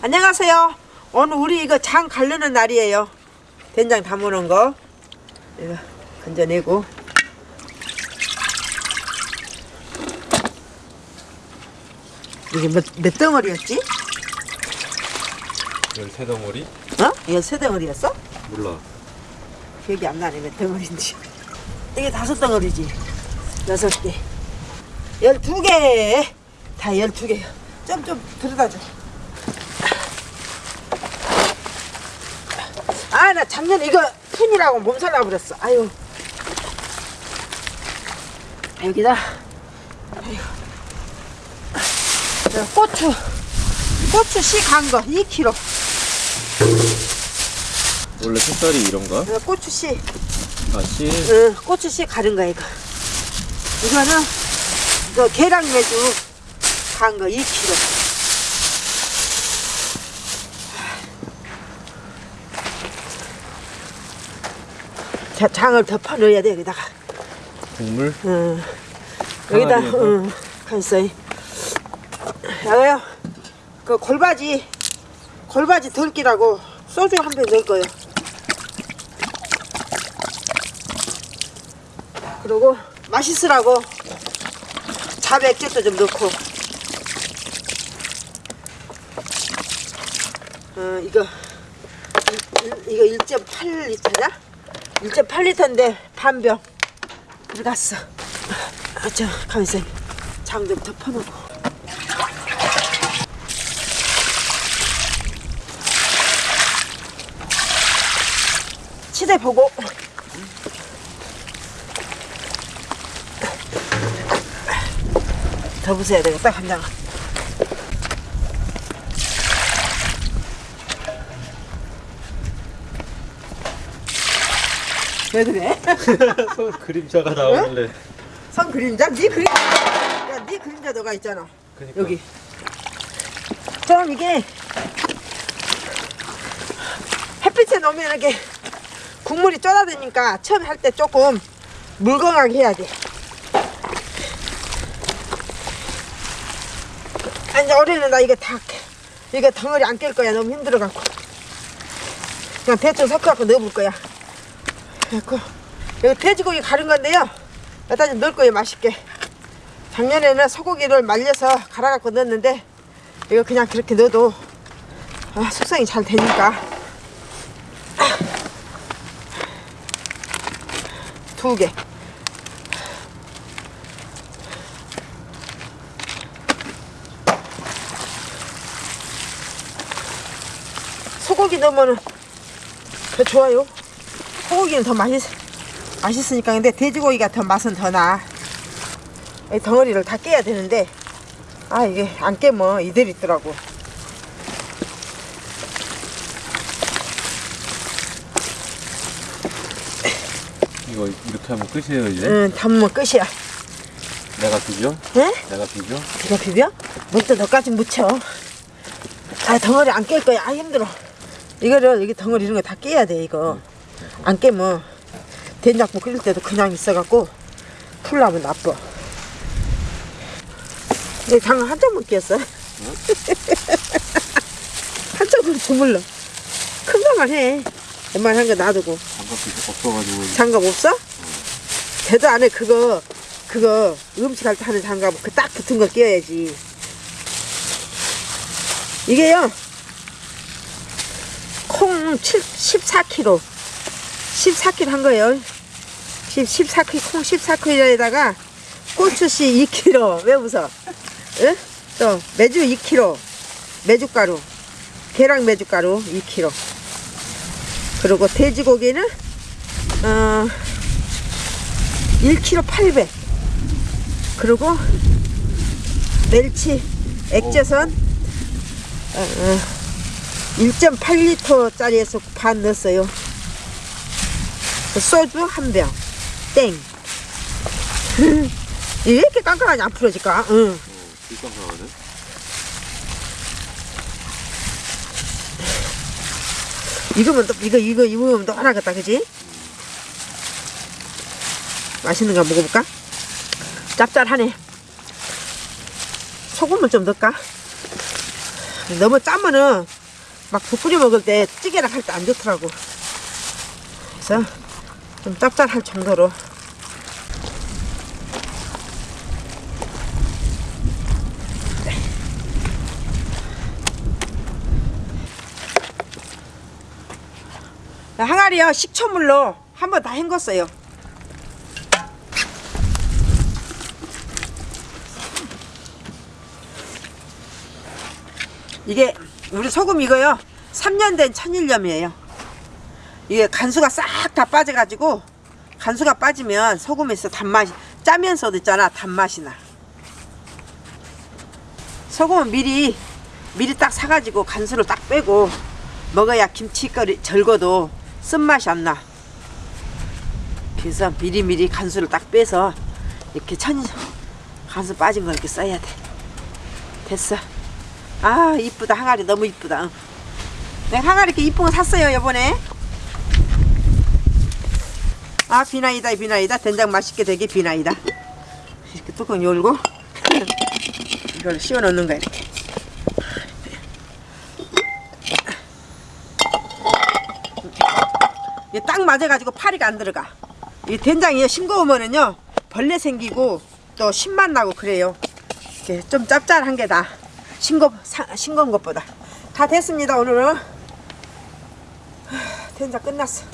안녕하세요. 오늘 우리 이거 장 가르는 날이에요. 된장 담으는 거. 이거 건져내고. 이게 몇, 몇 덩어리였지? 열세 덩어리? 어? 이거 세 덩어리였어? 몰라. 기억이 안 나네 몇 덩어리인지. 이게 다섯 덩어리지. 여섯 개. 열두 개. 다 열두 개요. 좀 좀 들여다 줘. 아, 나 작년에 이거 푼이라고 몸살 나버렸어. 아유. 여기다. 저 고추. 고추 씨 간 거 2kg. 원래 색깔이 이런가? 어, 고추 씨. 아, 씨. 응, 고추 씨 가른 거야 이거. 이거는 이거 계량 매주 간 거 2kg. 자, 장을 덮어 넣어야 돼 여기다가. 국물? 응. 여기다 강아지에서? 응, 가있어. 여기요. 그 골바지 골바지 덜기라고 소주 한 병 넣을 거예요. 그리고 맛있으라고 자백get도 좀 넣고 어 이거 이거 1.8리터냐? 1.8리터인데 반병. 들어갔어. 아저 가만있어. 장좀 덮어놓고. 치대 보고. 더 부숴야 되겠다 간장 왜 그래? 손 그림자가 나오길래. 선 그림자? 네 그림 야네 그림자 너가 있잖아 그니까. 여기 좀 이게 햇빛에 놓으면 이렇게 국물이 쫄아드니까 처음에 할때 조금 물건하게 해야 돼 아, 이제 올해는 나 이거 다 이거 덩어리 안 깰 거야 너무 힘들어갖고 그냥 대충 섞어갖고 넣어볼 거야 그래갖고 여기 돼지고기 가른 건데요 좀 넣을 거예요 맛있게 작년에는 소고기를 말려서 갈아갖고 넣었는데 이거 그냥 그렇게 넣어도 아, 숙성이 잘 되니까 두 개. 소고기 넣으면 더 좋아요. 소고기는 더 맛있, 맛있으니까 근데 돼지고기가 더 맛은 더 나. 이 덩어리를 다 깨야 되는데 아 이게 안 깨면 이대로 있더라고. 이거 이렇게 하면 끝이에요, 이제? 응, 담으면 끝이야. 내가 비벼? 응? 내가 비벼? 네가 비벼? 너도 너까지 묻혀. 아 덩어리 안 깰 거야. 아 힘들어. 이거를 여기 덩어리 이런 거 다 깨야 돼 이거. 안 깨면 된장국 끓일 때도 그냥 있어갖고 풀나면 나빠. 내 장을 한 점만 끼었어. 한 점으로 주물러. 큰 거만 해. 웬만한 거 놔두고. 장갑이 없어가지고. 장갑 없어? 대도 안에 그거 그거 음식 할 때 하는 장갑 그 딱 붙은 거 끼워야지 이게요 콩 7, 14kg 14kg 한 거예요. 10, 14kg 콩 14kg에다가 고추씨 2kg 왜 웃어? 응? 또 메주 2kg 메주가루. 계랑 메주가루 2kg 그리고 돼지고기는 어 1kg 800 그리고 멸치 액젓은 어, 어, 1.8리터 짜리에서 반 넣었어요. 그 소주 한 병 땡. 왜 이렇게 안 풀어질까? 응. 불쌍하거든? 익으면 또 이거 이거 익으면 또 하나겠다 그지? 맛있는 거 먹어볼까? 짭짤하네 소금을 좀 넣을까? 너무 짜면은 막 국 끓여 먹을 때 찌개랑 할 때 안 좋더라고. 그래서 좀 짭짤할 정도로. 항아리요 식초물로 한번 다 헹궜어요. 이게 우리 소금 이거요 3년 된 천일염이에요 이게 간수가 싹 다 빠져가지고 간수가 빠지면 소금에서 단맛이 짜면서도 있잖아 단맛이 나. 소금은 미리 미리 딱 사가지고 간수를 딱 빼고 먹어야 김치거리 절거도 쓴맛이 안 나. 그래서 미리미리 간수를 딱 빼서 이렇게 천 간수 빠진 거 이렇게 써야 돼. 됐어. 아 이쁘다. 항아리 너무 이쁘다. 응. 내가 항아리 이렇게 이쁜 거 샀어요 요번에 아 비나이다 비나이다. 된장 맛있게 되게 비나이다. 이렇게 뚜껑 열고 이걸 씌워 넣는 거야 이렇게. 이게 딱 맞아가지고 파리가 안 들어가. 이 된장이 싱거우면은요 벌레 생기고 또 신맛 나고 그래요. 이렇게 좀 짭짤한 게 다 싱거 사- 싱거운 것보다. 다 됐습니다 오늘은 텐자 끝났어.